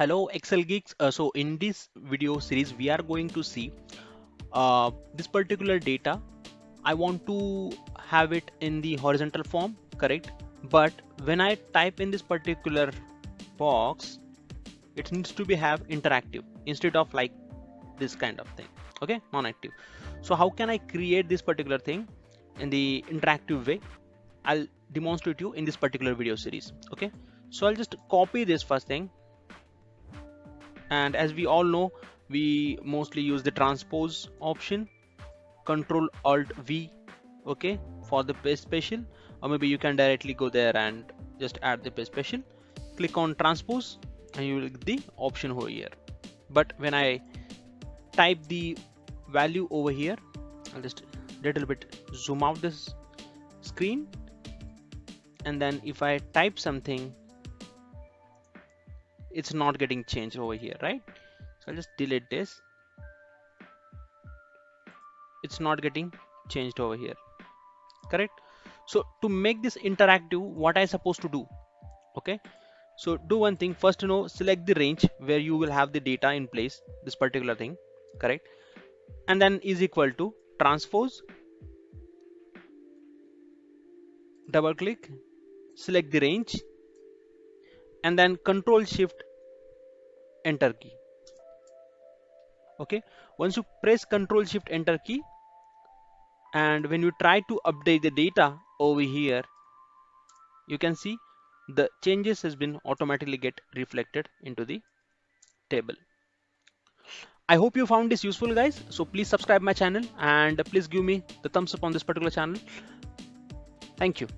Hello Excel geeks. Uh, so in this video series, we are going to see uh, this particular data. I want to have it in the horizontal form, correct? But when I type in this particular box, it needs to be have interactive instead of like this kind of thing. Okay, non-active. So how can I create this particular thing in the interactive way? I'll demonstrate you in this particular video series. Okay, so I'll just copy this first thing and as we all know we mostly use the transpose option control alt v okay for the paste special or maybe you can directly go there and just add the paste special click on transpose and you will get the option over here. But when I type the value over here I'll just little bit zoom out this screen. And then if I type something it's not getting changed over here right? So I'll just delete this. It's not getting changed over here correct? So to make this interactive what I supposed to do okay? So do one thing. First you know select the range where you will have the data in place this particular thing correct? And then is equal to transpose. Double click. Select the range and then control shift enter key. Okay? Once you press control shift enter key. And when you try to update the data over here you can see the changes has been automatically get reflected into the table. I hope you found this useful guys. So please subscribe my channel and please give me the thumbs up on this particular channel. Thank you